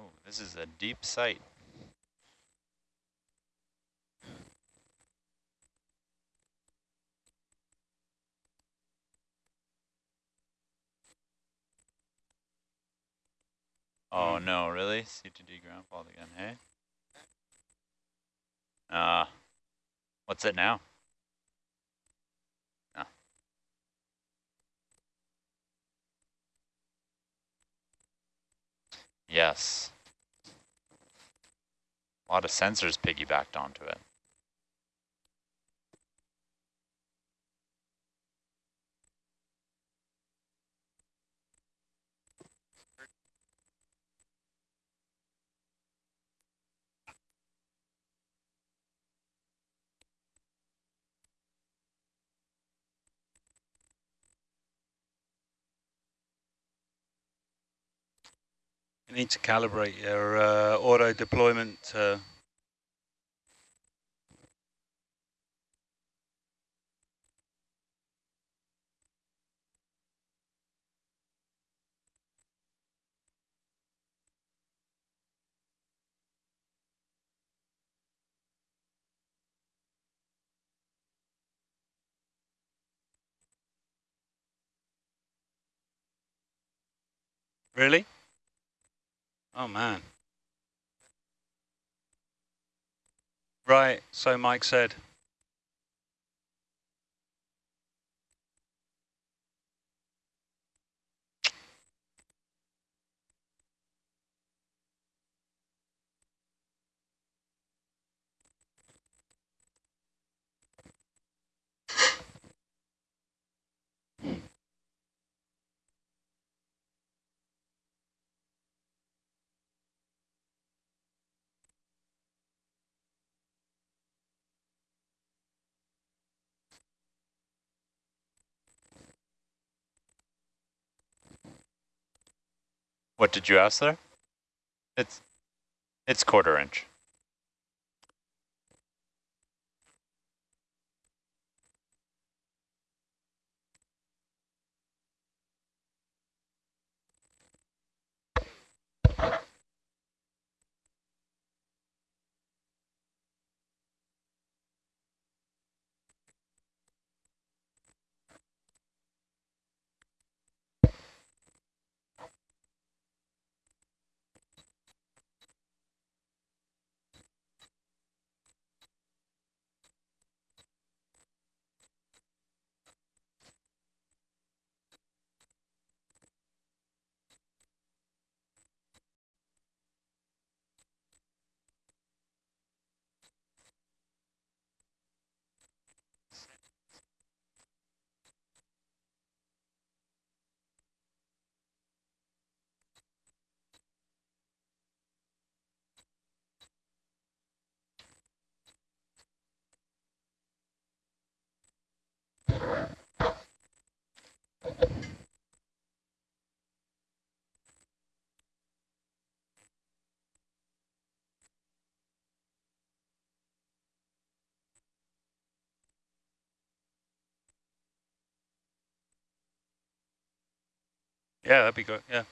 Oh, this is a deep sight. Oh Hmm. no, really? C2D ground fault again, hey? Uh, what's it now? Ah. Yes. A lot of sensors piggybacked onto it. You need to calibrate your uh, auto deployment. Uh, really? Oh man. Right, so Mike said. What did you ask there? It's, it's quarter inch. Yeah, that'd be good. Yeah.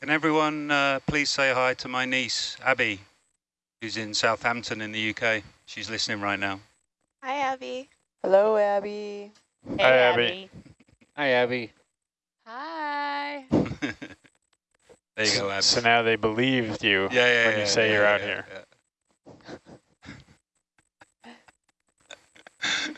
Can everyone uh, please say hi to my niece, Abby, who's in Southampton in the UK. She's listening right now. Hi, Abby. Hello, Abby. Hey, Hi, Abby. Abby. Hi, Abby. Hi. there you go, Abby. So now they believed you yeah, yeah, when yeah, you say yeah, you're yeah, out yeah, here.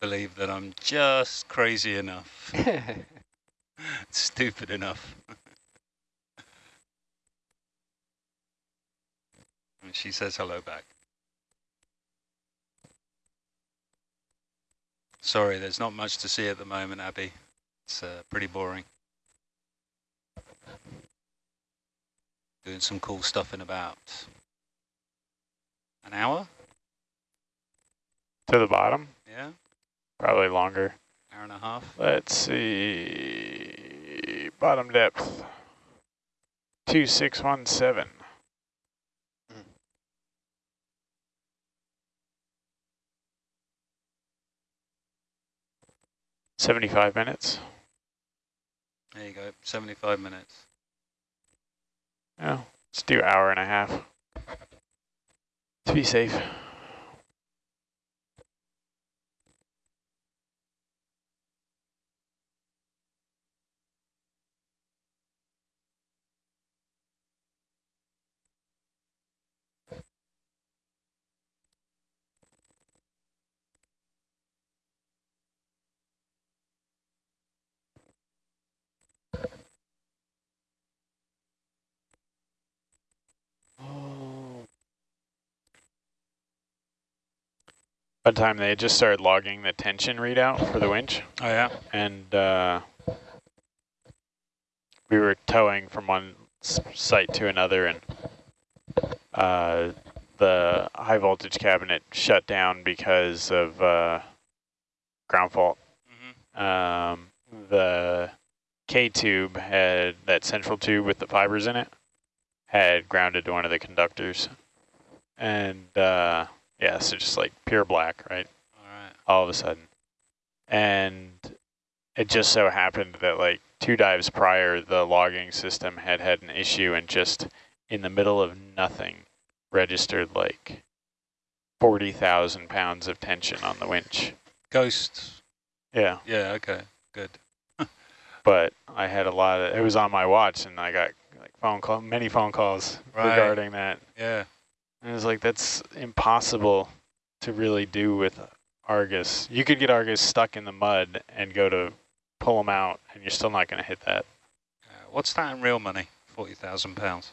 Believe that I'm just crazy enough, stupid enough. and she says hello back. Sorry, there's not much to see at the moment, Abby. It's uh, pretty boring. Doing some cool stuff in about an hour, To the bottom? Probably longer. hour and a half. Let's see. Bottom depth. 2617. Seventy-five minutes. There you go, 75 minutes. Yeah, let's do hour and a half. To be safe. One time they had just started logging the tension readout for the winch, Oh yeah, and uh, we were towing from one site to another, and uh, the high voltage cabinet shut down because of uh, ground fault. hmm Um, the K tube had that central tube with the fibers in it had grounded to one of the conductors, and uh, yeah, so just like pure black, right? all right. all of a sudden. And it just so happened that like two dives prior, the logging system had had an issue and just in the middle of nothing registered like 40,000 pounds of tension on the winch. Ghosts. Yeah, yeah, okay, good. but I had a lot of, it was on my watch and I got like phone call, many phone calls Right. regarding that. Yeah, And it was like, that's impossible to really do with Argus. You could get Argus stuck in the mud and go to pull them out, and you're still not going to hit that. uh, what's that in real money? 40,000 pounds.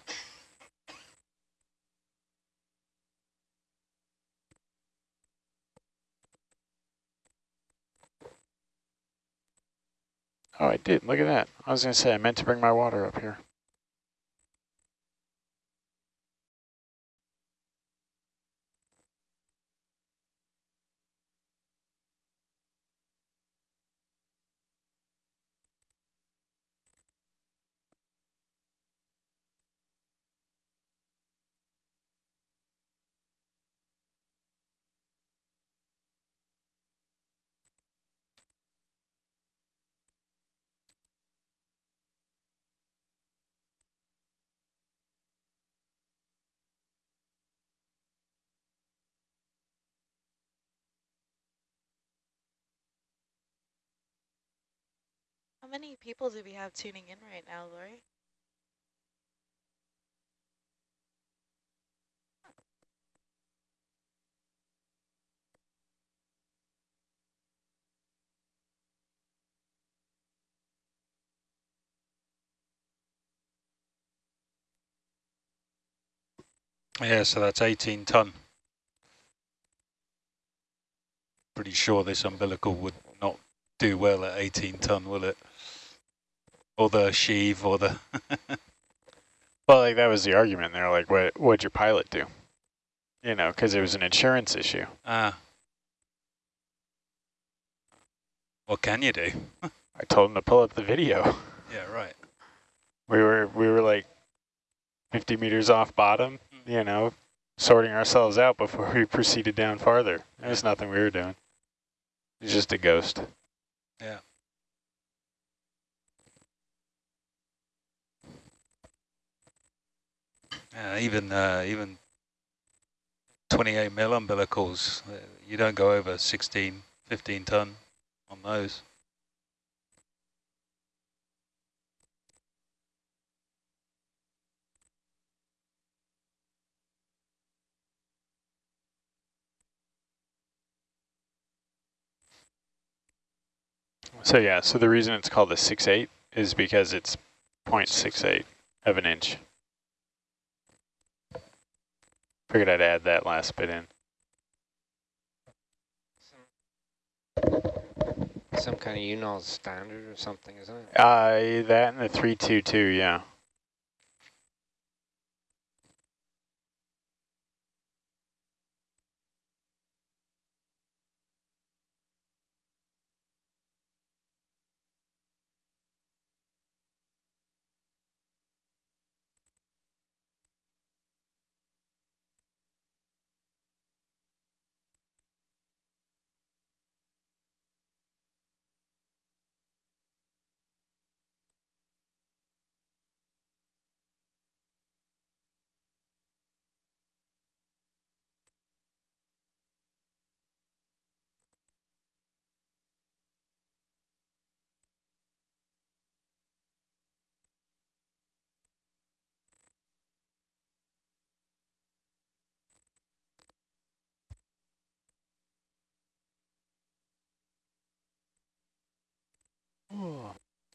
Oh, I did. Look at that. I was going to say, I meant to bring my water up here. How many people do we have tuning in right now, Lori? Yeah, so that's 18 ton. Pretty sure this umbilical would not do well at 18 ton, will it? Or the sheave, or the... Well, like that was the argument. They're like, what what'd your pilot do? You know, because it was an insurance issue. ah. What can you do? I told him to pull up the video. Yeah, right. We were we were like 50 meters off bottom, you know, sorting ourselves out before we proceeded down farther. There was nothing we were doing. It was just a ghost. Yeah. Yeah, even uh, even 28 mil umbilicals, uh, you don't go over 16, 15 ton on those. So yeah, so the reason it's called a 6.8 is because it's 0.68 of an inch. Figured I'd add that last bit in. Some kind of UNOLS standard or something, isn't it? Uh, that and the 322, yeah.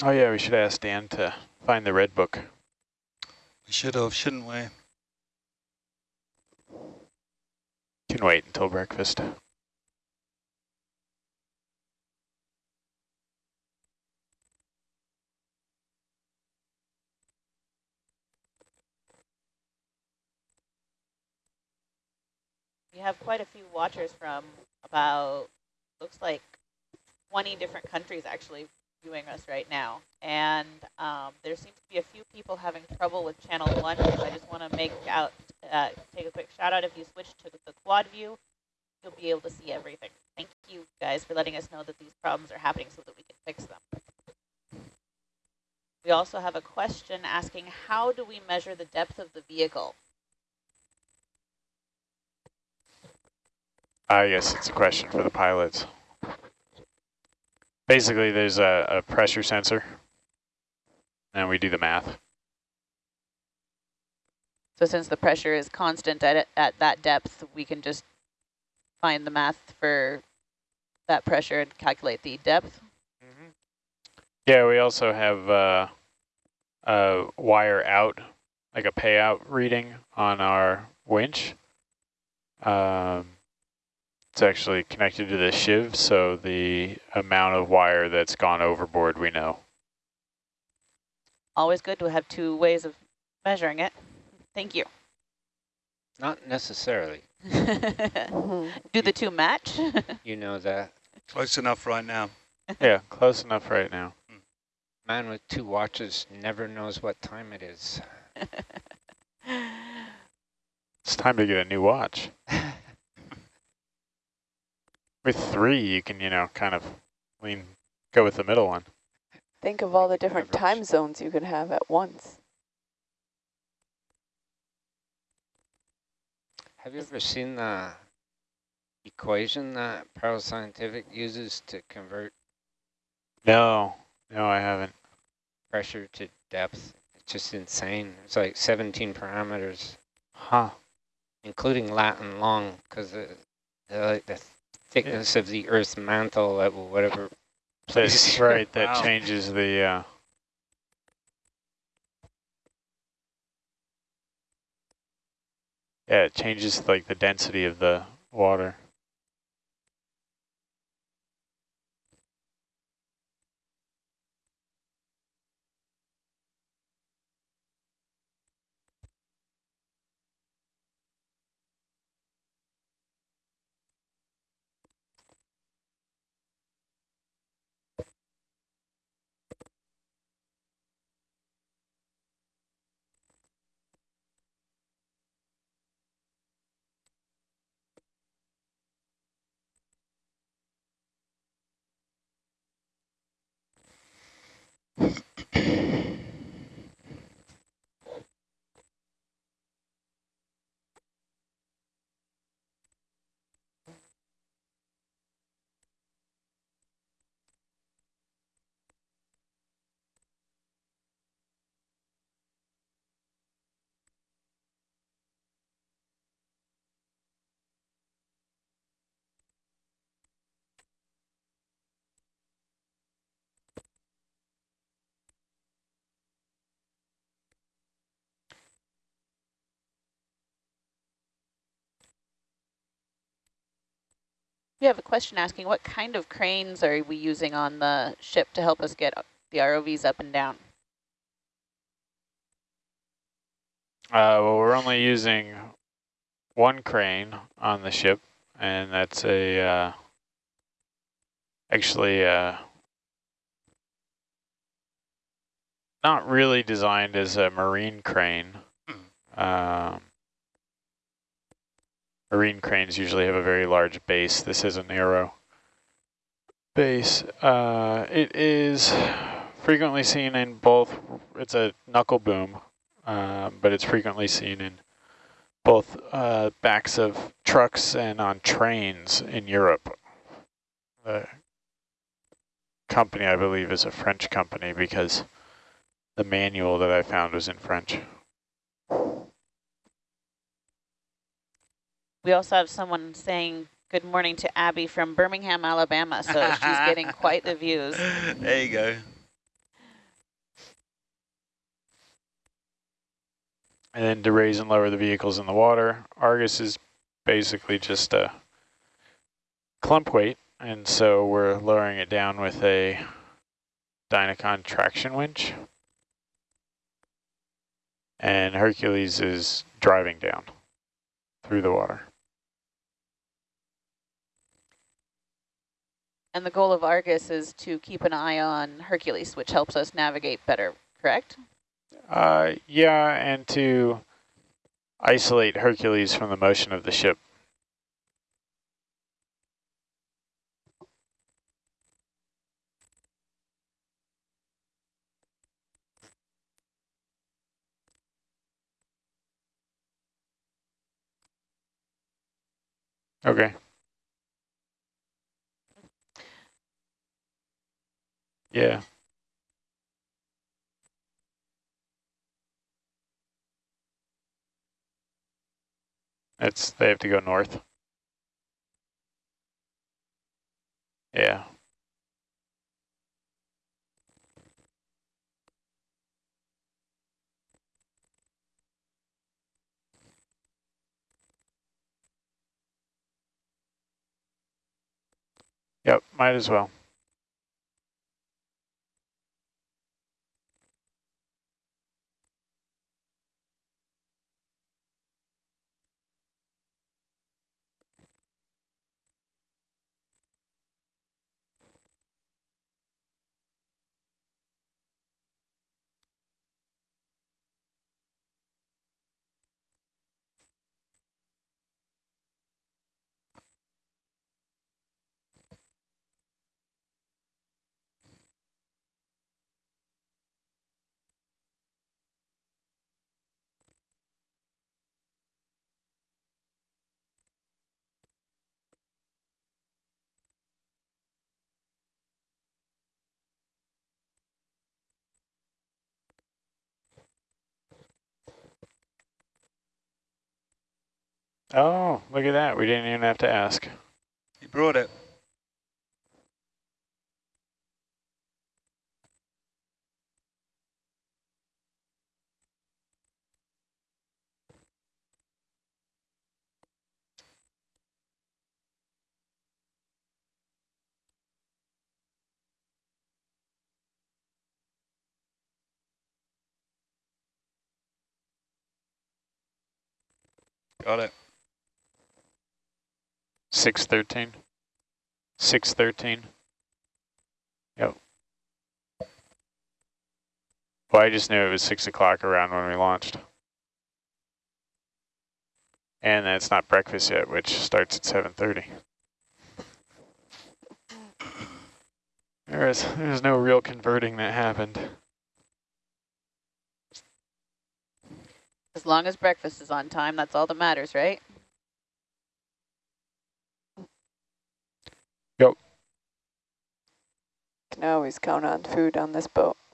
Oh yeah, we should ask Dan to find the red book. We should have, shouldn't we? Can wait until breakfast. We have quite a few watchers from about, looks like 20 different countries actually viewing us right now. And um, there seems to be a few people having trouble with channel one. So I just want to make out, uh, take a quick shout out. If you switch to the quad view, you'll be able to see everything. Thank you guys for letting us know that these problems are happening so that we can fix them. We also have a question asking, how do we measure the depth of the vehicle? I guess it's a question for the pilots. Basically, there's a, a pressure sensor, and we do the math. So since the pressure is constant at, at that depth, we can just find the math for that pressure and calculate the depth. Yeah, we also have uh, a wire out, like a payout reading on our winch. Um, it's actually connected to the sheave, so the amount of wire that's gone overboard we know. Always good to have two ways of measuring it. Thank you. Not necessarily. Do the two match? You know that. Close enough right now. yeah, close enough right now. Man with two watches never knows what time it is. It's time to get a new watch. With three, you can, you know, kind of lean, go with the middle one. Think of all the different Average. time zones you could have at once. Have you ever seen the equation that Paroscientific uses to convert No, no, I haven't. pressure to depth? It's just insane. It's like 17 parameters, Huh. including lat and long, because the, the, like the thickness of the Earth's mantle at whatever place. That's right, that Wow. changes the, uh, yeah, it changes like the density of the water. We have a question asking, what kind of cranes are we using on the ship to help us get the ROVs up and down? Uh, well, we're only using one crane on the ship, and that's a uh, actually uh, not really designed as a marine crane. Um, marine cranes usually have a very large base. This is a narrow base. Uh, it is frequently seen in both, it's a knuckle boom, uh, but it's frequently seen in both uh, backs of trucks and on trains in Europe. The company, I believe, is a French company because the manual that I found was in French. We also have someone saying good morning to Abby from Birmingham, Alabama. So she's getting quite the views. There you go. And then to raise and lower the vehicles in the water, Argus is basically just a clump weight. And so we're lowering it down with a Dynacon traction winch. And Hercules is driving down through the water. And the goal of Argus is to keep an eye on Hercules, which helps us navigate better, correct? Uh, yeah, and to isolate Hercules from the motion of the ship. Okay. Yeah. It's, they have to go north. Yeah. Yep, might as well. Oh, look at that. We didn't even have to ask. He brought it. Got it. 613. 613. Yep. Well, I just knew it was 6 o'clock around when we launched. And it's not breakfast yet, which starts at 7.30. There is, there's no real converting that happened. As long as breakfast is on time, that's all that matters, right? Can always count on food on this boat.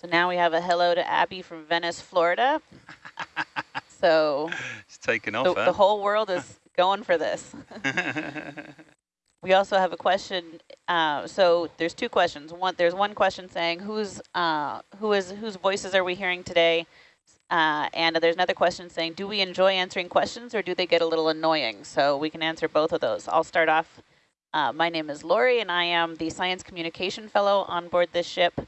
So now we have a hello to Abby from Venice, Florida. so It's taken off, the huh? whole world is going for this. we also have a question. Uh, so there's two questions. One, there's one question saying who's uh, who is whose voices are we hearing today? Uh, and there's another question saying, do we enjoy answering questions or do they get a little annoying? So we can answer both of those. I'll start off. Uh, my name is Lori and I am the Science Communication Fellow on board this ship.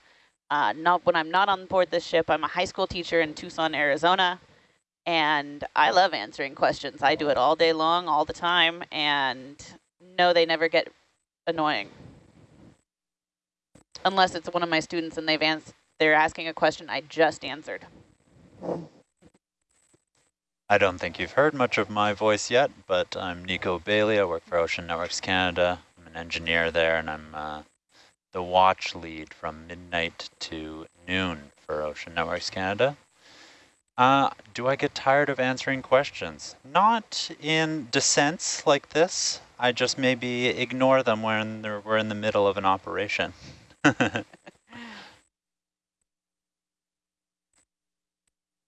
Uh, not when I'm not on board this ship, I'm a high school teacher in Tucson, Arizona. And I love answering questions. I do it all day long, all the time. And no, they never get annoying. Unless it's one of my students and they've they're asking a question I just answered. I don't think you've heard much of my voice yet, but I'm Nico Bailey. I work for Ocean Networks Canada. I'm an engineer there, and I'm uh, the watch lead from midnight to noon for Ocean Networks Canada. Uh, do I get tired of answering questions? Not in descents like this. I just maybe ignore them when we're in the middle of an operation.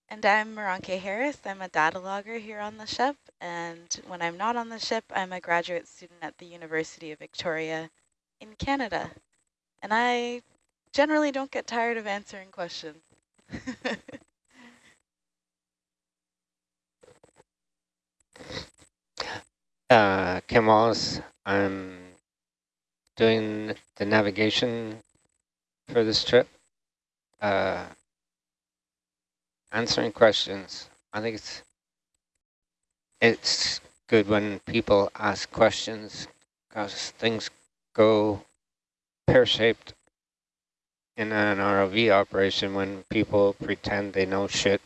And I'm Maranke Harris. I'm a data logger here on the ship. And when I'm not on the ship, I'm a graduate student at the University of Victoria in Canada. And I generally don't get tired of answering questions. uh, Wallace. I'm doing the navigation for this trip. Uh, answering questions. I think it's it's good when people ask questions because things go pear-shaped in an ROV operation when people pretend they know shit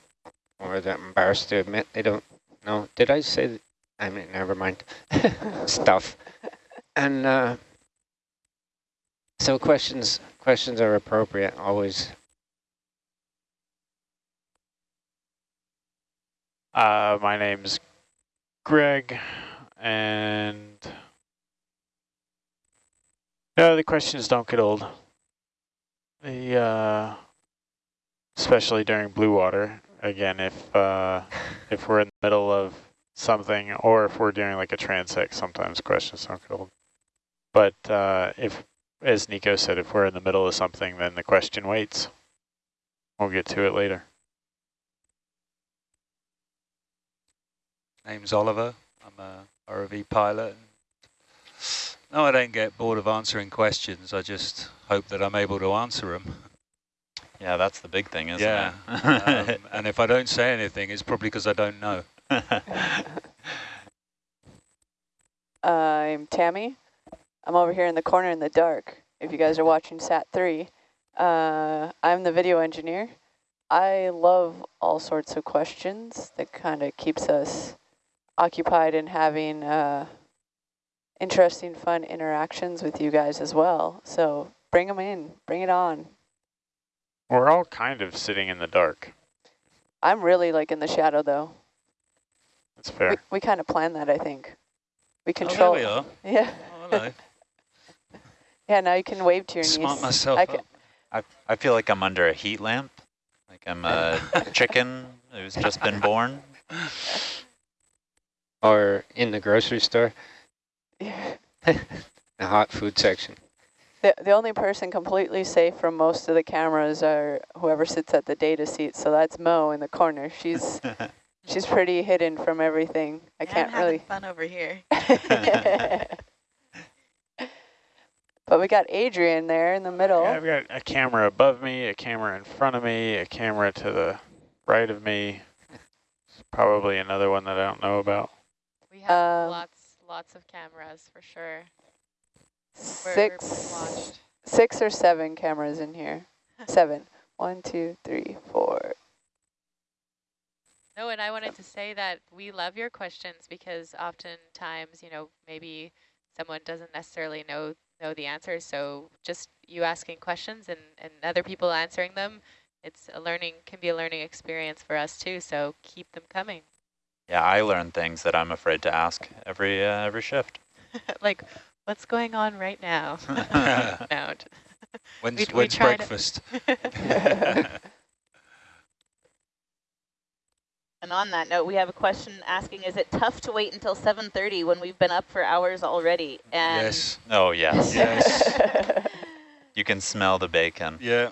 or they're embarrassed to admit they don't know. Did I say? I mean, never mind, stuff. And uh, so questions questions are appropriate always. Uh, my name's Greg, and no, the questions don't get old. The uh, especially during blue water. Again, if uh, if we're in the middle of something, or if we're doing like a transect, sometimes questions don't get old. But uh, if, as Nico said, if we're in the middle of something, then the question waits. We'll get to it later. Name's Oliver. I'm a ROV pilot. No, I don't get bored of answering questions. I just hope that I'm able to answer them. yeah, that's the big thing, isn't yeah. it? um, and if I don't say anything, it's probably because I don't know. I'm Tammy. I'm over here in the corner in the dark. If you guys are watching SAT3, uh, I'm the video engineer. I love all sorts of questions that kind of keeps us occupied in having uh, interesting, fun interactions with you guys as well. So bring them in, bring it on. We're all kind of sitting in the dark. I'm really like in the shadow though. That's fair. We, we kind of planned that, I think. We Oh, there control. we are. Yeah. Oh, hello. Yeah, now you can wave to your Smart niece. myself I up. I, I feel like I'm under a heat lamp, like I'm a chicken who's just been born. Or in the grocery store, Yeah. the hot food section. The, the only person completely safe from most of the cameras are whoever sits at the data seat. So that's Mo in the corner. She's she's pretty hidden from everything. I Yeah, can't I'm really. fun over here. but we got Adrian there in the middle. Yeah, I've got a camera above me, a camera in front of me, a camera to the right of me. Probably another one that I don't know about. We have Um, lots, lots of cameras for sure. We're- we're Six, six or seven cameras in here. Seven. One, two, three, four. No, and I wanted to say that we love your questions because oftentimes, you know, maybe someone doesn't necessarily know know the answers. So just you asking questions and, and other people answering them, it's a learning, can be a learning experience for us too. So keep them coming. Yeah, I learn things that I'm afraid to ask every uh, every shift. like, what's going on right now? no, When's, we- we when's try to- breakfast? And on that note, we have a question asking, is it tough to wait until 7.30 when we've been up for hours already? And yes. Oh, yes. Yes. You can smell the bacon. Yeah.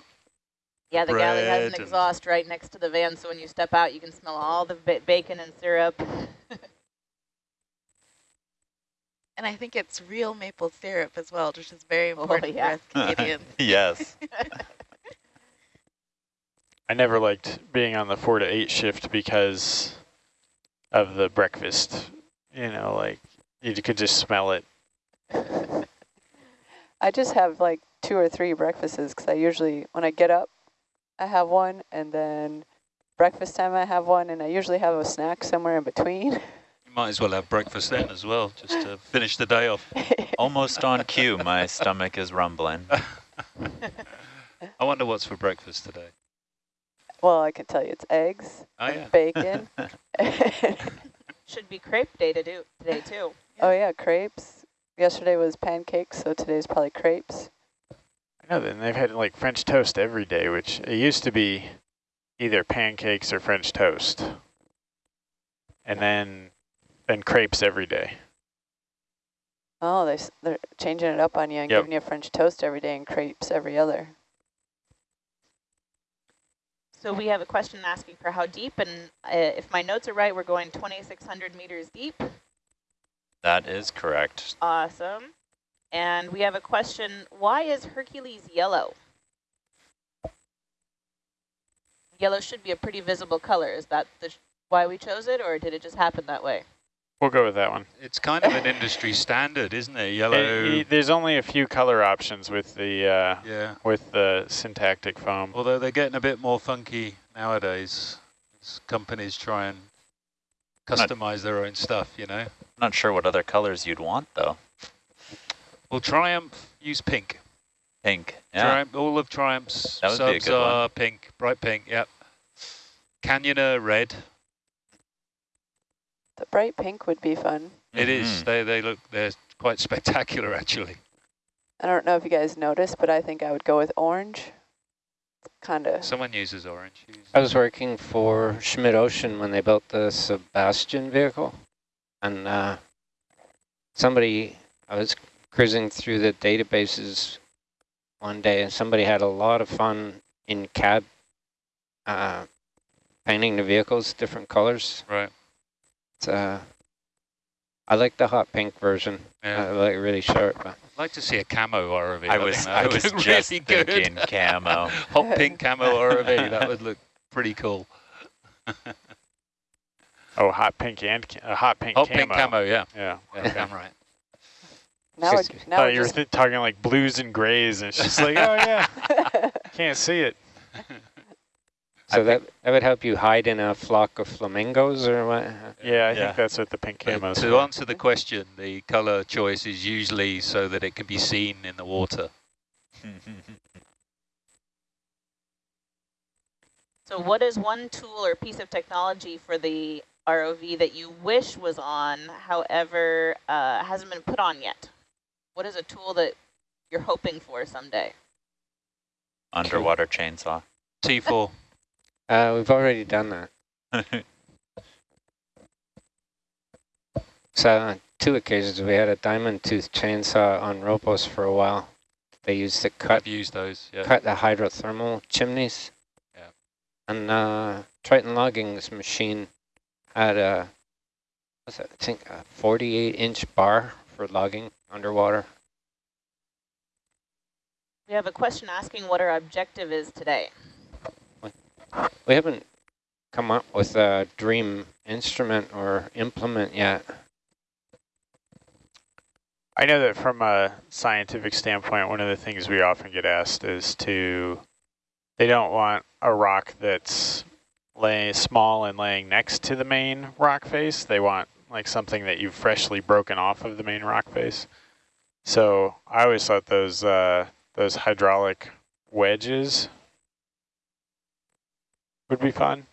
Yeah, the galley has an exhaust right next to the van, so when you step out, you can smell all the ba bacon and syrup. And I think it's real maple syrup as well, which is very Oh, important yeah. for us Canadians. yes. I never liked being on the four to eight shift because of the breakfast. You know, like you could just smell it. I just have like two or three breakfasts because I usually, when I get up, I have one, and then breakfast time I have one, and I usually have a snack somewhere in between. You might as well have breakfast then as well, just to finish the day off. Almost on cue, my stomach is rumbling. I wonder what's for breakfast today. well, I can tell you it's eggs, Oh, and yeah. bacon. Should be crepe day to do today too. oh yeah, crepes. Yesterday was pancakes, so today's probably crepes. I know, then they've had like French toast every day, which it used to be either pancakes or French toast. And then and crepes every day. Oh, they s- they're changing it up on you and Yep. giving you French toast every day and crepes every other. So we have a question asking for how deep, and uh, if my notes are right, we're going 2,600 meters deep. That is correct. Awesome. And we have a question, why is Hercules yellow? Yellow should be a pretty visible color. Is that the sh why we chose it, or did it just happen that way? We'll go with that one. It's kind of an industry standard, isn't it? Yellow. Eh, eh, there's only a few color options with the uh, yeah. with the syntactic foam. Although they're getting a bit more funky nowadays. as companies try and customize their own stuff, you know. I'm not sure what other colors you'd want, though. Well, Triumph use pink. Pink. Yeah. Triumph, all of Triumph's That would be a subs good one. are pink, bright pink, yep. Canyoner red. The bright pink would be fun. It is. Mhm. They they look they're quite spectacular actually. I don't know if you guys noticed, but I think I would go with orange. Kind of. Someone uses orange. Use- I was working for Schmidt Ocean when they built the SuBastian vehicle, and uh, somebody, I was cruising through the databases one day, and somebody had a lot of fun in CAD uh, painting the vehicles different colors. Right. It's, uh, I like the hot pink version. Yeah. I like it really sharp. But I'd like to see a camo ROV. I think was I was just really good. thinking camo. Hot pink camo ROV. That would look pretty cool. Oh, hot pink and ca uh, hot pink Hot camo. pink camo. Yeah. Yeah. Yeah, okay. I'm right. Now, Just- it, now thought it you were just, th talking like blues and grays, and it's just like, oh yeah, can't see it. so that, that would help you hide in a flock of flamingos or what? Yeah, I Yeah. think that's what the pink But camo is. to answer the question, the color choice is usually so that it can be seen in the water. So what is one tool or piece of technology for the ROV that you wish was on, however, uh, hasn't been put on yet? What is a tool that you're hoping for someday? Underwater chainsaw. T4. Uh, we've already done that. So on two occasions we had a diamond tooth chainsaw on ROPOS for a while. They used to cut I've used those. Yeah. cut the hydrothermal chimneys. Yeah. And uh, Triton Logging's machine had a, what's that, I think a 48 inch bar for logging underwater. We have a question asking what our objective is today. We haven't come up with a dream instrument or implement yet. I know that from a scientific standpoint, one of the things we often get asked is to, they don't want a rock that's lay small and laying next to the main rock face. They want like something that you've freshly broken off of the main rock face. So I always thought those uh, those hydraulic wedges would be fun,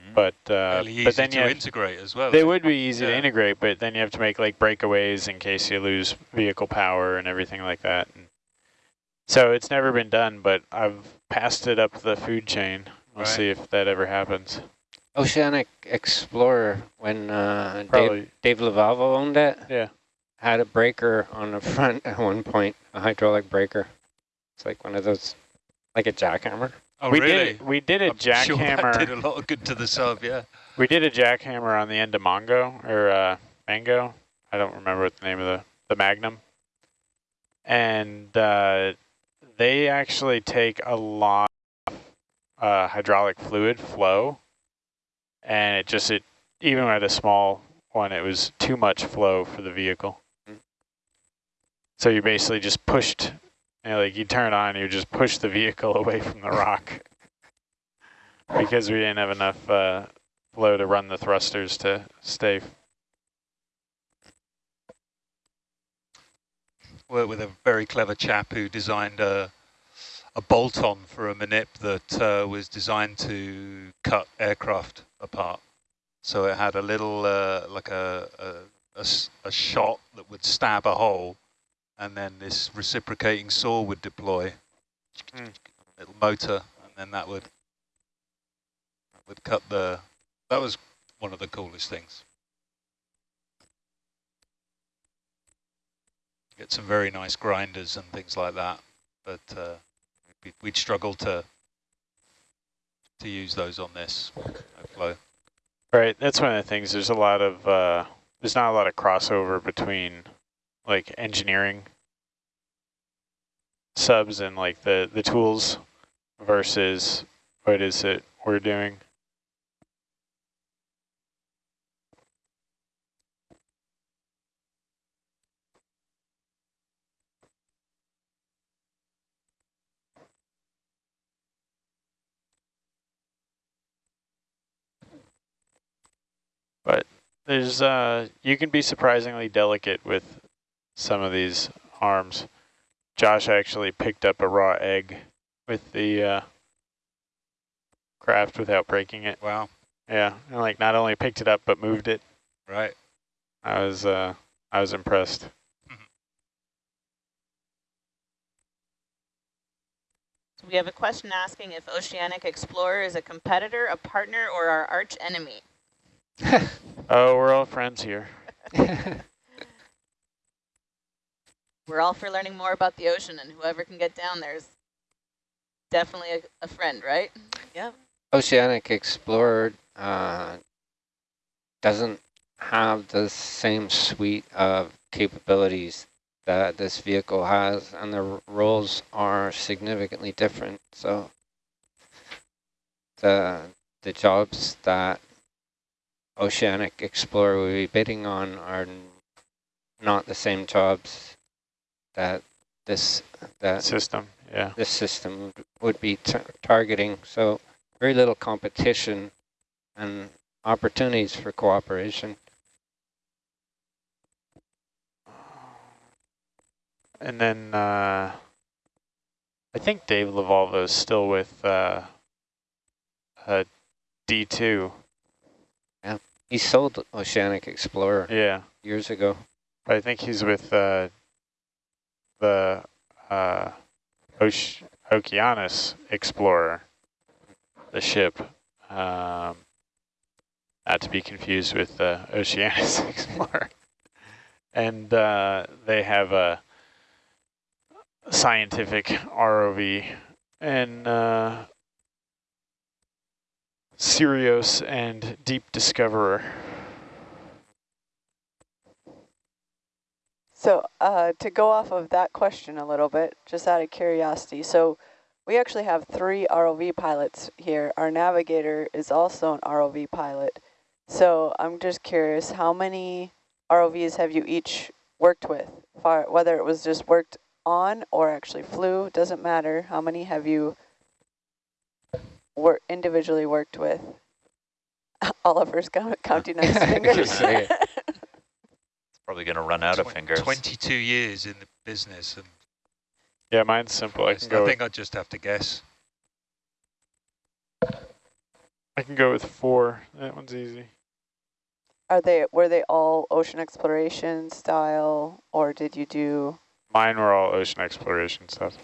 Mm. but uh, but then you have, integrate as well. they would be easy to integrate, but then you have to make like breakaways in case you lose vehicle power and everything like that. And so it's never been done, but I've passed it up the food chain. We'll Right. see if that ever happens. Oceanic Explorer, when uh, Dave, Probably, Dave Lovalvo owned it, yeah. had a breaker on the front at one point, a hydraulic breaker. It's like one of those, like a jackhammer. Oh, we really? did we did a I'm sure that jackhammer. did a lot of good to the sub, yeah. We did a jackhammer on the end of Mongo or uh, Mango. I don't remember what the name of the the Magnum. And uh, they actually take a lot of uh, hydraulic fluid flow, and it just it even with a small one, it was too much flow for the vehicle. Mm. So you basically just pushed, you know, like you turn on, you just push the vehicle away from the rock because we didn't have enough uh, flow to run the thrusters to stay. Worked with a very clever chap who designed a, a bolt-on for a manip that uh, was designed to cut aircraft apart. So it had a little, uh, like a shot that would stab a hole, and then this reciprocating saw would deploy, Mm. little motor, and then that would would cut the. That was one of the coolest things. Get some very nice grinders and things like that, but uh, we'd, struggle to to use those on this flow. Right, that's one of the things. There's a lot of uh, there's not a lot of crossover between like engineering subs and like the the tools versus what is it we're doing. But there's uh you can be surprisingly delicate with some of these arms. Josh actually picked up a raw egg with the uh, craft without breaking it. Wow, Yeah, and like not only picked it up but moved it. right. I was uh I was impressed. So we have a question asking if Oceanic Explorer is a competitor, a partner, or our arch enemy. Oh, we're all friends here. We're all for learning more about the ocean, and whoever can get down there is definitely a, a friend, right? Yep. Oceanic Explorer uh, doesn't have the same suite of capabilities that this vehicle has, and the roles are significantly different. So the the jobs that Oceanic Explorer will be bidding on are not the same jobs that this that System, yeah. this system would- be tar targeting. So very little competition and opportunities for cooperation. And then uh, I think Dave Lovalvo is still with uh, uh, D2. He sold Oceanic Explorer Yeah, years ago. I think he's with uh, the uh, Oce Okeanos Explorer, the ship. Um, not to be confused with the Oceanus Explorer. And uh, they have a scientific ROV and uh, Seirios and Deep Discoverer. So uh, to go off of that question a little bit, just out of curiosity, so we actually have three ROV pilots here. Our navigator is also an ROV pilot. So I'm just curious, how many ROVs have you each worked with? Far, whether it was just worked on or actually flew, doesn't matter. How many have you wor individually worked with? Oliver's count counting on his fingers. Say it. It's probably going to run out of fingers. 22 years in the business, and Yeah, mine's simple. I can I go. think I'd just have to guess. I can go with four. That one's easy. Are they were they all ocean exploration style, or did you do? Mine were all ocean exploration stuff.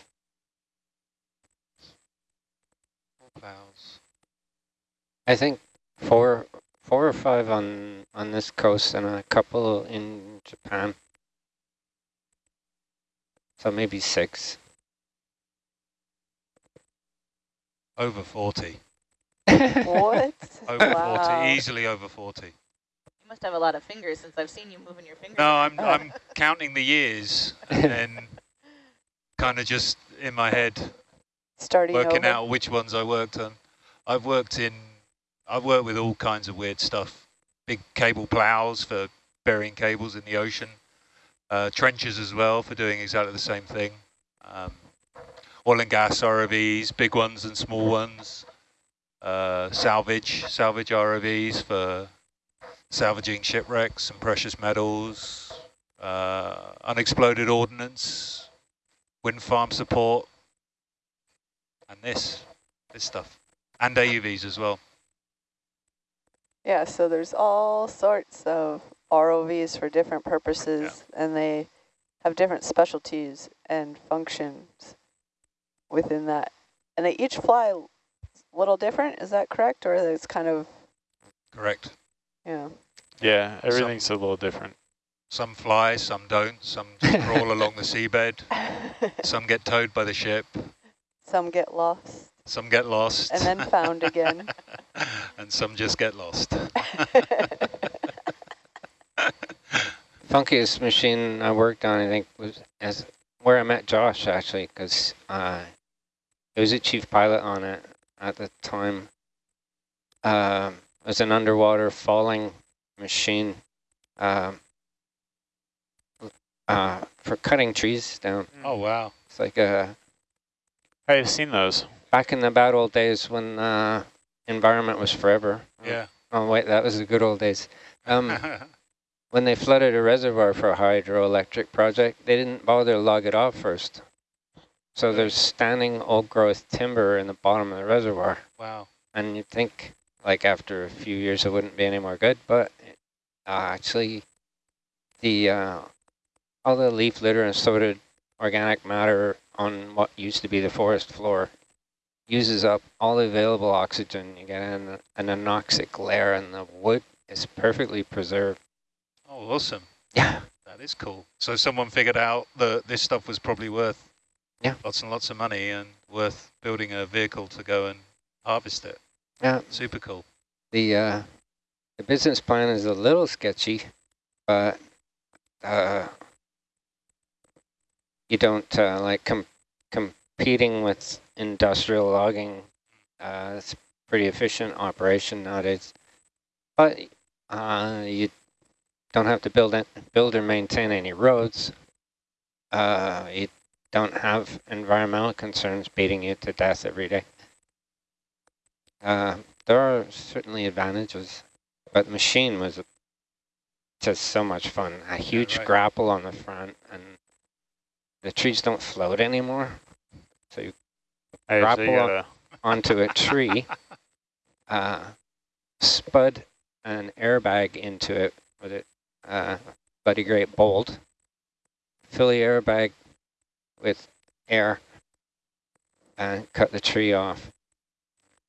Plows. I think four, four or five on on this coast, and a couple in Japan. So maybe six. Over 40. what? Over Wow. 40, easily over 40. You must have a lot of fingers since I've seen you moving your fingers. No, I'm, I'm counting the years and then kind of just in my head Starting working over. out which ones I worked on. I've worked in, I've worked with all kinds of weird stuff. Big cable plows for burying cables in the ocean. Uh, trenches as well for doing exactly the same thing. Um, oil and gas ROVs, big ones and small ones. Uh, salvage, salvage ROVs for salvaging shipwrecks and precious metals. Uh, unexploded ordnance, wind farm support, and this, this stuff, and AUVs as well. Yeah, so there's all sorts of ROVs for different purposes, and they have different specialties and functions within that. And they each fly a little different, is that correct? Or it's kind of, Correct. yeah. Yeah, everything's a little different. Some fly, some don't. Some crawl along the seabed. Some get towed by the ship. Some get lost Some get lost. and then found again. and some just get lost. Funkiest machine I worked on, I think, was as where I met Josh actually, because uh, he was a chief pilot on it at the time. Um, it was an underwater falling machine um, uh, for cutting trees down. Oh, wow. It's like a I've seen those. back in the bad old days when uh, environment was forever. Yeah. Oh wait, that was the good old days. Um, when they flooded a reservoir for a hydroelectric project, they didn't bother to log it off first. So there's standing old growth timber in the bottom of the reservoir. wow. And you'd think like after a few years it wouldn't be any more good, but uh, actually the uh, all the leaf litter and sorted organic matter on what used to be the forest floor uses up all the available oxygen. You get an, an anoxic layer and the wood is perfectly preserved. Oh, awesome. Yeah. That is cool. So someone figured out that this stuff was probably worth Yeah. lots and lots of money and worth building a vehicle to go and harvest it. Yeah. Super cool. The uh, the business plan is a little sketchy, but uh, you don't uh, like com competing with industrial logging. Uh, it's pretty efficient operation nowadays, but uh, you don't have to build it, build or maintain any roads. Uh, you don't have environmental concerns beating you to death every day. Uh, there are certainly advantages, but the machine was just so much fun. A huge right. grapple on the front, and the trees don't float anymore. So you actually Grapple got a onto a tree, uh, spud an airbag into it with a uh, bloody great bolt, fill the airbag with air, and cut the tree off.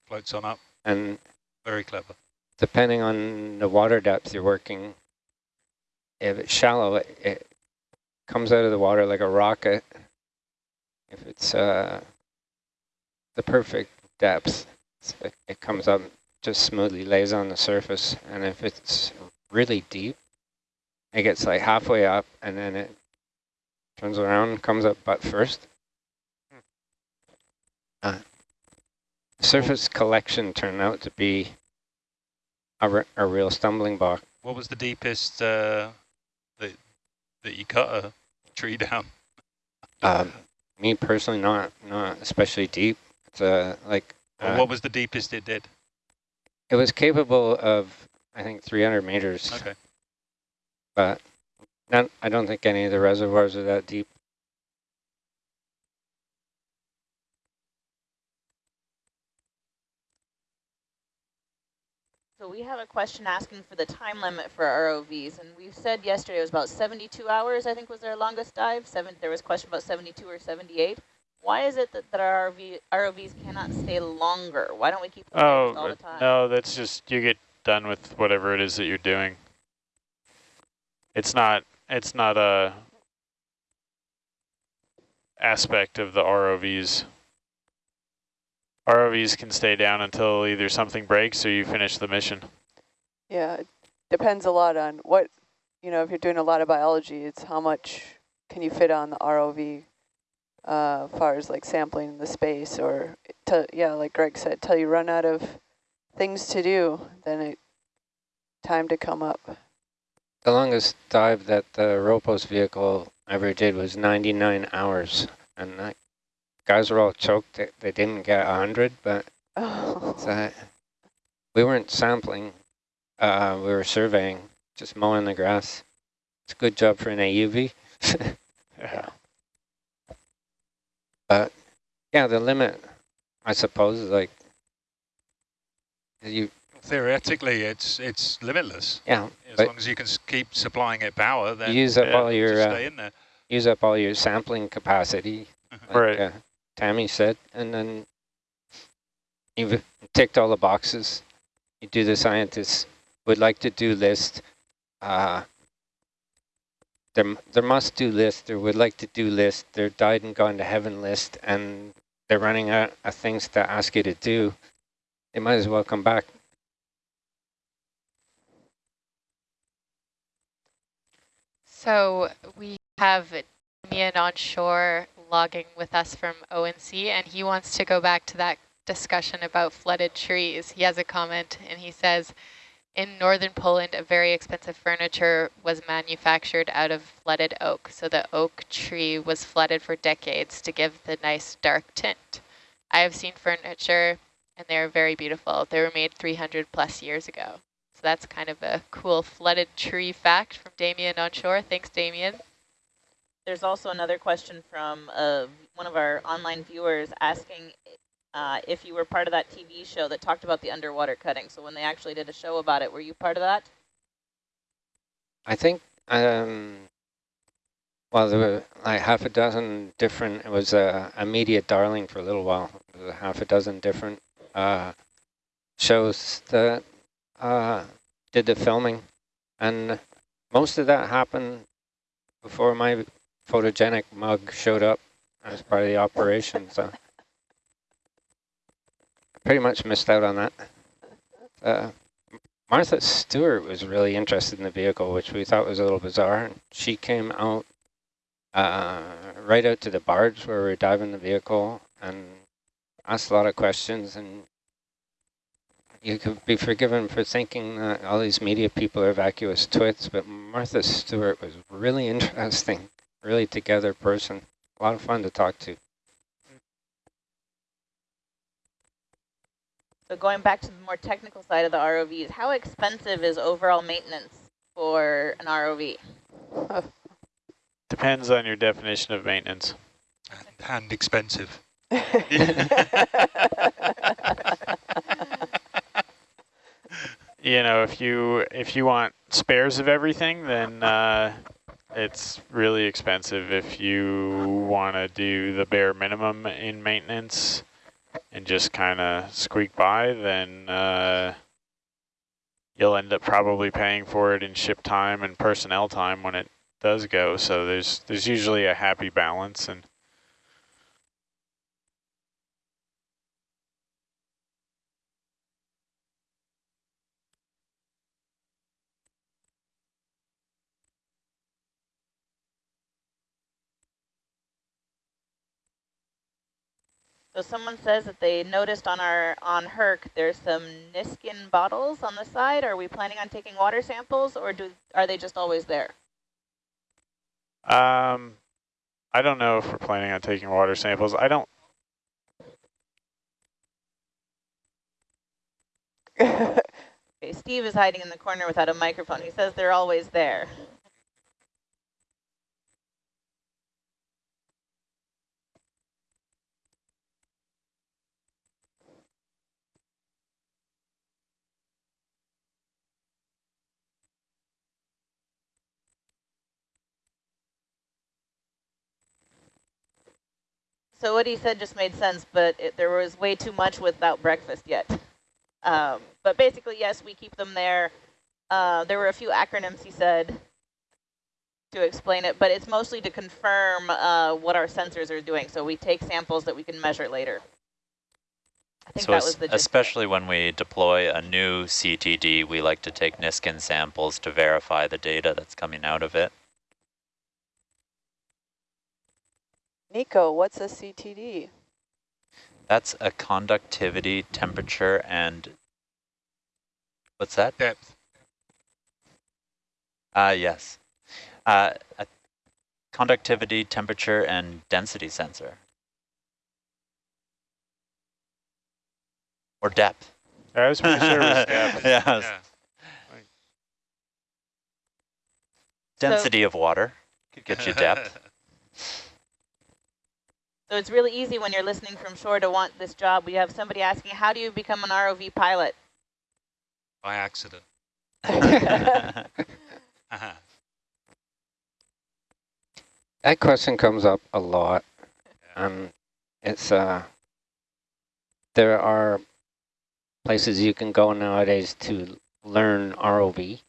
Floats on up. And Very clever. depending on the water depth you're working, if it's shallow, it, it comes out of the water like a rocket. If it's uh, the perfect depth, it's- it, it comes up just smoothly, lays on the surface. And if it's really deep, it gets like halfway up and then it turns around, comes up butt first. Uh, surface collection turned out to be a, re a real stumbling block. What was the deepest uh, that that you cut a tree down? Um, me personally, not not especially deep. It's uh, like uh, what was the deepest it did? it was capable of, I think, 300 meters, Okay. but not, I don't think any of the reservoirs are that deep. So we have a question asking for the time limit for ROVs, and we said yesterday it was about 72 hours, I think was our longest dive. Seven, there was a question about 72 or 78. why is it that, that our ROV, ROVs cannot stay longer? Why don't we keep them Oh, all the time? no, that's just, you get done with whatever it is that you're doing. It's not, it's not a aspect of the ROVs. ROVs can stay down until either something breaks or you finish the mission. Yeah, it depends a lot on what, you know, if you're doing a lot of biology, it's how much can you fit on the ROV uh, as far as like sampling the space or, to, yeah, like Greg said, till you run out of things to do, then it time to come up. The longest dive that the ROPOS vehicle ever did was 99 hours. And that, guys were all choked that they didn't get 100, but Oh. uh, we weren't sampling. Uh, we were surveying, just mowing the grass. It's a good job for an AUV. Yeah. But yeah, the limit, I suppose, is like you. Theoretically, it's it's limitless. Yeah, As long as you can keep supplying it power, then use up yeah, all your uh, stay in there. use up all your sampling capacity, like Right. Tammy said, and then you've ticked all the boxes. You do the scientists would like to do list. Uh, their, their must do list, or would like to do list, their died and gone to heaven list, and they're running out of things to ask you to do. They might as well come back. So we have Damian on shore logging with us from ONC, and he wants to go back to that discussion about flooded trees. He has a comment, and he says, in northern Poland, a very expensive furniture was manufactured out of flooded oak. So the oak tree was flooded for decades to give the nice dark tint. I have seen furniture, and they're very beautiful. They were made 300 plus years ago. So that's kind of a cool flooded tree fact from Damien on shore. Thanks, Damien. There's also another question from uh, one of our online viewers asking uh, if you were part of that TV show that talked about the underwater cutting. So when they actually did a show about it, were you part of that? I think, um, well, there were like half a dozen different, it was a, a media darling for a little while. A half a dozen different uh, shows that uh, did the filming. And most of that happened before my photogenic mug showed up as part of the operation. So pretty much missed out on that. Uh, Martha Stewart was really interested in the vehicle, which we thought was a little bizarre. She came out uh, right out to the barge where we were diving the vehicle and asked a lot of questions. And you could be forgiven for thinking that all these media people are vacuous twits, but Martha Stewart was really interesting, really together person. A lot of fun to talk to. So going back to the more technical side of the ROVs, how expensive is overall maintenance for an ROV? Depends on your definition of maintenance. And, and expensive. You know, if you if you want spares of everything, then uh, it's really expensive. If you want to do the bare minimum in maintenance and just kind of squeak by, then uh, you'll end up probably paying for it in ship time and personnel time when it does go. So there's there's usually a happy balance and So someone says that they noticed on our on Herc there's some Niskin bottles on the side. Are we planning on taking water samples or do are they just always there? Um, I don't know if we're planning on taking water samples. I don't. Okay, Steve is hiding in the corner without a microphone. He says they're always there. So what he said just made sense, but it, there was way too much without breakfast yet. Um, but basically, yes, we keep them there. Uh, there were a few acronyms he said to explain it, but it's mostly to confirm uh, what our sensors are doing. So we take samples that we can measure later. I think so that was the gist of it. especially when we deploy a new CTD, we like to take Niskin samples to verify the data that's coming out of it. Nico, what's a CTD? That's a conductivity, temperature, and what's that? Depth. Uh, yes. Uh, a conductivity, temperature, and density sensor. Or depth. I was pretty sure it was depth. yes. Yeah. Density of water could get you depth. So it's really easy when you're listening from shore to want this job. We have somebody asking, how do you become an ROV pilot? By accident. That question comes up a lot. Um, it's uh, there are places you can go nowadays to learn ROV.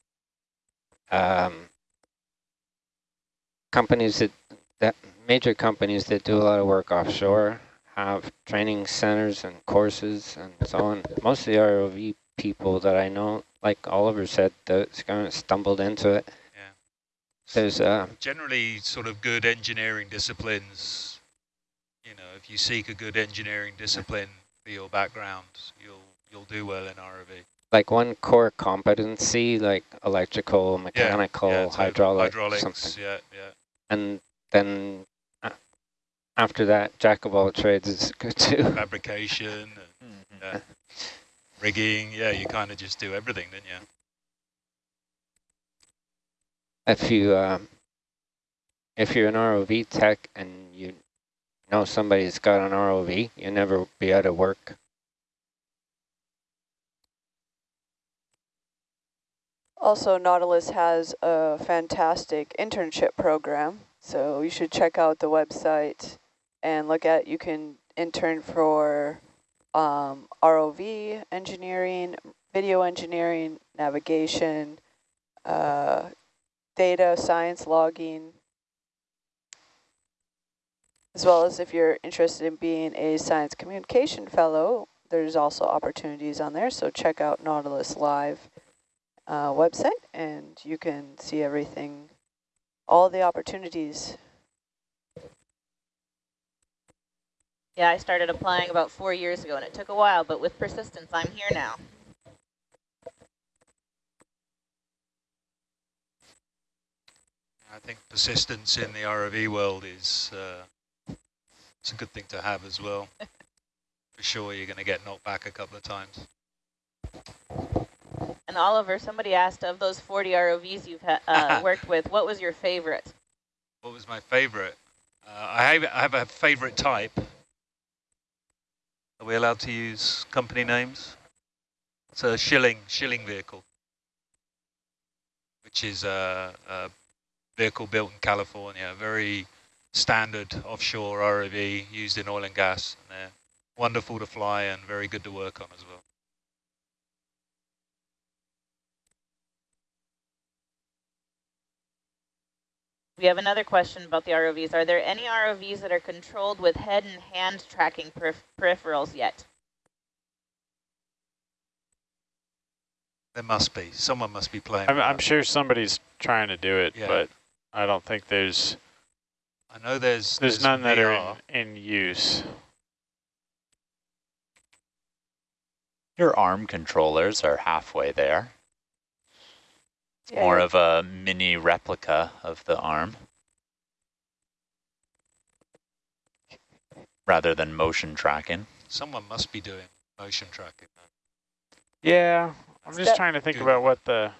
Um, companies that that major companies that do a lot of work offshore have training centers and courses and so on. Most of the ROV people that I know, like Oliver said, that's kind of stumbled into it. Yeah. There's uh, Generally, sort of good engineering disciplines, you know, if you seek a good engineering discipline for your background, you'll you'll do well in ROV. like one core competency, like electrical, mechanical, yeah, so hydraulic, hydraulics, something. yeah, yeah. And then after that, jack of all trades is good too. Fabrication, and, Mhm. yeah. rigging, yeah, you kind of just do everything, didn't you? if you um, if you're an ROV tech and you know somebody's got an ROV, you'll never be out of work. Also, Nautilus has a fantastic internship program, so you should check out the website and look at, you can intern for um, ROV engineering, video engineering, navigation, uh, data science logging, as well as if you're interested in being a science communication fellow, there's also opportunities on there, so check out Nautilus Live uh, website and you can see everything, all the opportunities. Yeah, I started applying about four years ago, and it took a while, but with persistence, I'm here now. I think persistence in the ROV world is uh, it's a good thing to have as well. For sure, you're going to get knocked back a couple of times. And Oliver, somebody asked, of those 40 ROVs you've ha uh, worked with, what was your favorite? What was my favorite? Uh, I, have, I have a favorite type. Are we allowed to use company names? It's a Schilling Schilling vehicle, which is a, a vehicle built in California, very standard offshore ROV used in oil and gas. And they're wonderful to fly and very good to work on as well. We have another question about the ROVs. Are there any ROVs that are controlled with head and hand tracking perif peripherals yet? There must be. Someone must be playing. I'm, I'm sure somebody's trying to do it, Yeah. but I don't think there's I know there's there's, none that are in, in use. Your arm controllers are halfway there. It's Yeah, more of a mini replica of the arm. Rather than motion tracking. Someone must be doing motion tracking. Yeah, I'm just trying to think about what the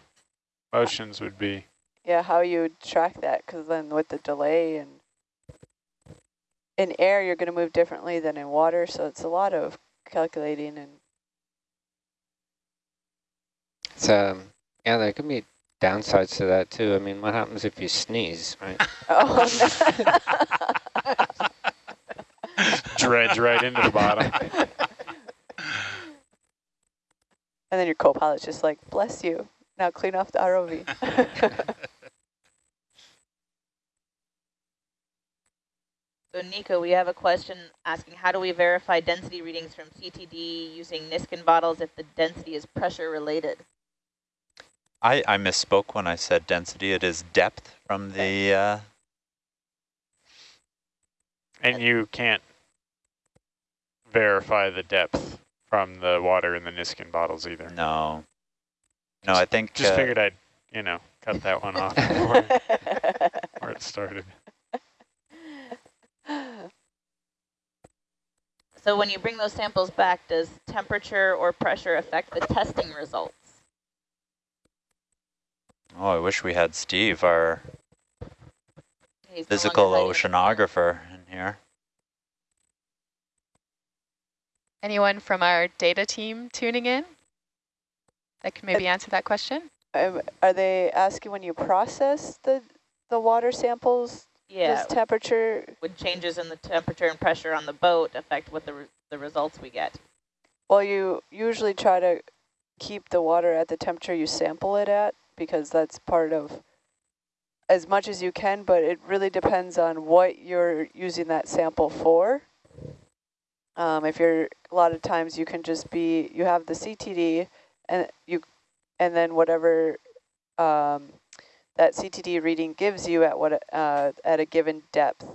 motions would be. Yeah, how you would track that, because then with the delay and in air, you're going to move differently than in water, so it's a lot of calculating and It's um yeah, there could be downsides to that too. I mean, what happens if you sneeze, right? oh, no. dredge right into the bottom. And then your co-pilot's just like, bless you. Now clean off the ROV. So Nico, we have a question asking, how do we verify density readings from CTD using Niskin bottles if the density is pressure related? I, I misspoke when I said density. It is depth from the... Uh, and you can't verify the depth from the water in the Niskin bottles either. no. No, I think... Just uh, figured I'd, you know, cut that one off before, before it started. So when you bring those samples back, does temperature or pressure affect the testing results? Oh, I wish we had Steve, our He's physical oceanographer in here. Anyone from our data team tuning in that can maybe answer that question? Um, are they asking when you process the, the water samples, Yeah, does temperature? would changes in the temperature and pressure on the boat affect what the, re the results we get? Well, you usually try to keep the water at the temperature you sample it at because that's part of as much as you can, but it really depends on what you're using that sample for. Um, if you're, a lot of times you can just be, you have the CTD and you, and then whatever um, that CTD reading gives you at what uh, at a given depth,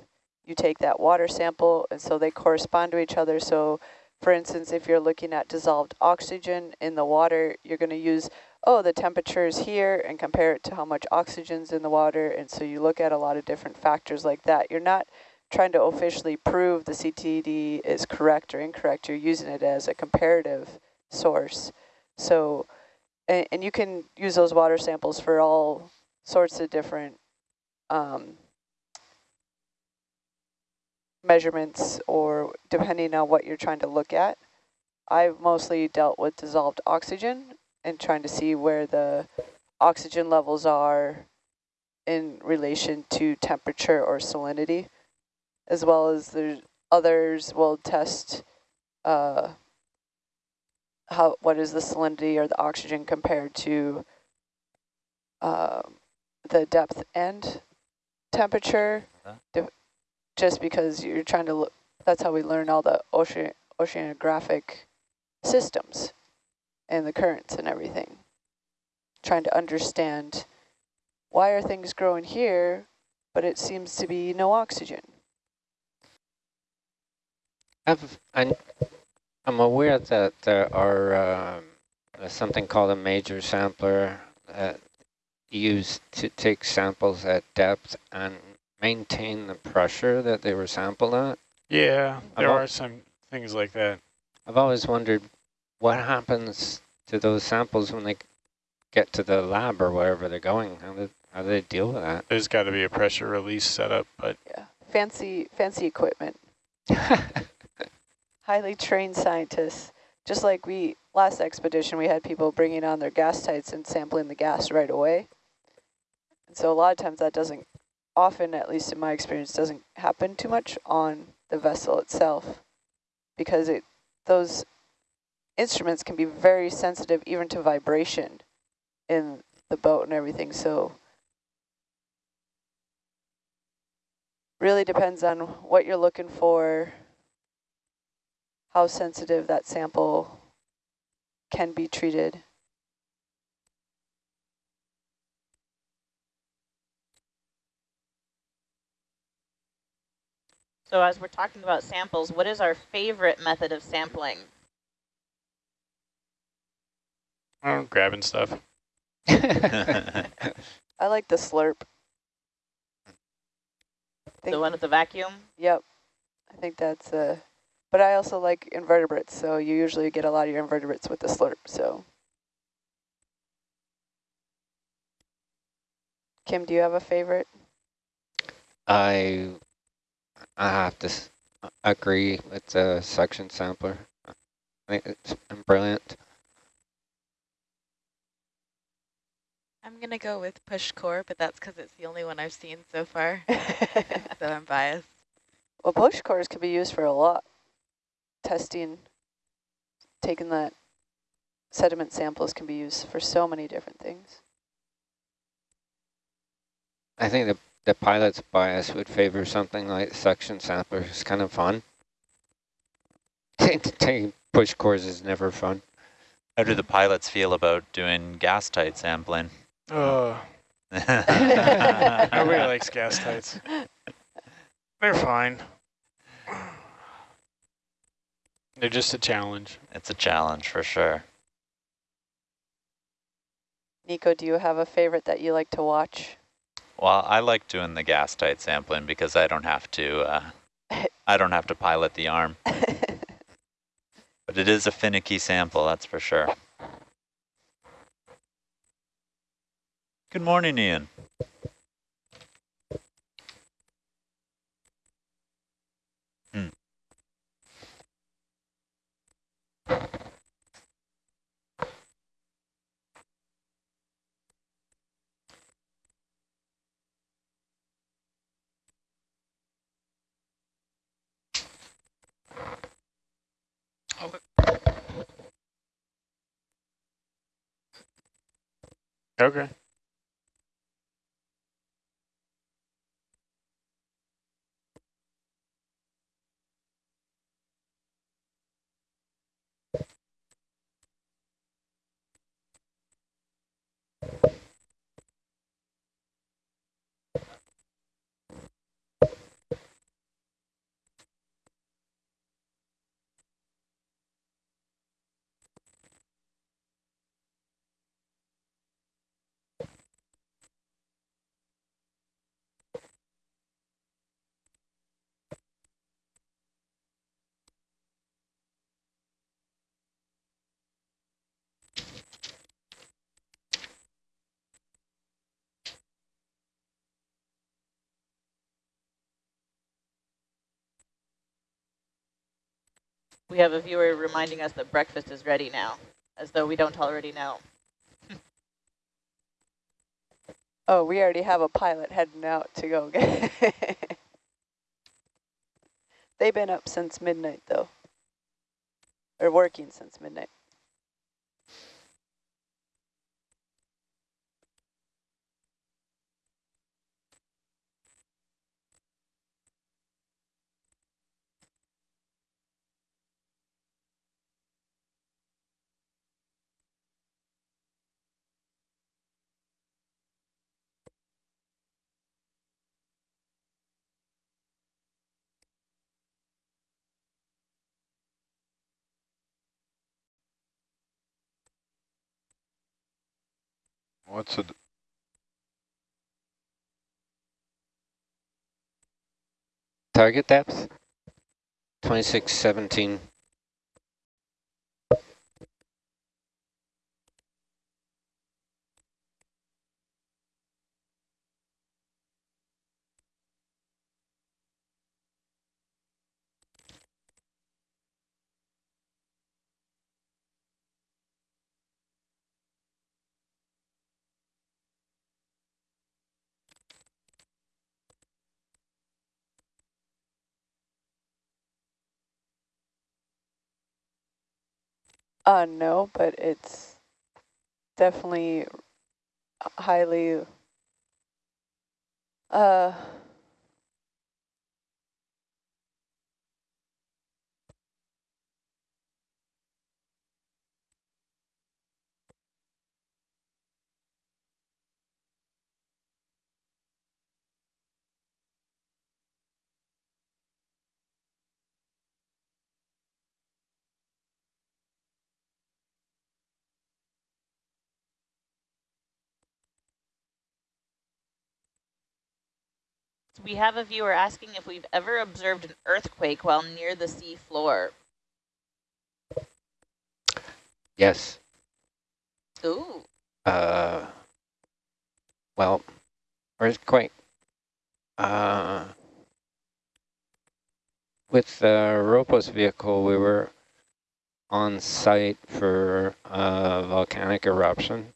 you take that water sample, and so they correspond to each other. So, for instance, if you're looking at dissolved oxygen in the water, you're going to use oh the temperature is here and compare it to how much oxygen's in the water, and so you look at a lot of different factors like that. You're not trying to officially prove the CTD is correct or incorrect. You're using it as a comparative source. So, and, and you can use those water samples for all sorts of different um, measurements or depending on what you're trying to look at. I've mostly dealt with dissolved oxygen and trying to see where the oxygen levels are in relation to temperature or salinity, as well as there's others will test uh, how what is the salinity or the oxygen compared to uh, the depth and temperature, Uh-huh. just because you're trying to look, that's how we learn all the ocean oceanographic systems and the currents and everything. Trying to understand why are things growing here, but it seems to be no oxygen. I've, I'm, I'm aware that there are um, something called a major sampler that used to take samples at depth and maintain the pressure that they were sampled at. Yeah, there About- are some things like that. I've always wondered what happens to those samples when they get to the lab or wherever they're going. How do, how do they deal with that? There's got to be a pressure release setup, but Yeah, fancy, fancy equipment. highly trained scientists. Just like we, last expedition, we had people bringing on their gas tights and sampling the gas right away. And so a lot of times that doesn't, often, at least in my experience, doesn't happen too much on the vessel itself because it those instruments can be very sensitive even to vibration in the boat and everything. So really depends on what you're looking for, how sensitive that sample can be treated. So as we're talking about samples, what is our favorite method of sampling? Oh, grabbing stuff. I like the slurp. Think- The one with the vacuum? Yep, I think that's uh but I also like invertebrates, so you usually get a lot of your invertebrates with the slurp, so. Kim, do you have a favorite? I I have to s- agree with the suction sampler. I think it's brilliant. I'm going to go with push core, but that's because it's the only one I've seen so far, so I'm biased. Well, push cores can be used for a lot, testing, taking that sediment samples can be used for so many different things. I think the, the pilot's bias would favor something like suction sampler. It's kind of fun. Taking push cores is never fun. How do the pilots feel about doing gas tight sampling? Oh, nobody likes gas tights. They're fine. They're just a challenge. It's a challenge for sure. Nico, do you have a favorite that you like to watch? Well, I like doing the gas tight sampling because I don't have to uh, I don't have to pilot the arm. but it is a finicky sample, that's for sure. Good morning, Ian. Hmm. Okay. We have a viewer reminding us that breakfast is ready now, as though we don't already know. Oh, we already have a pilot heading out to go get They've been up since midnight, though. Or working since midnight. What's it? Target depth? 2617. Uh, no, but it's definitely highly, uh, We have a viewer asking if we've ever observed an earthquake while near the sea floor. Yes. Ooh. Uh, well, earthquake. Uh, with the ROPOS vehicle, we were on site for a volcanic eruption.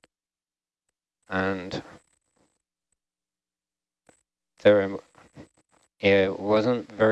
And there, it wasn't very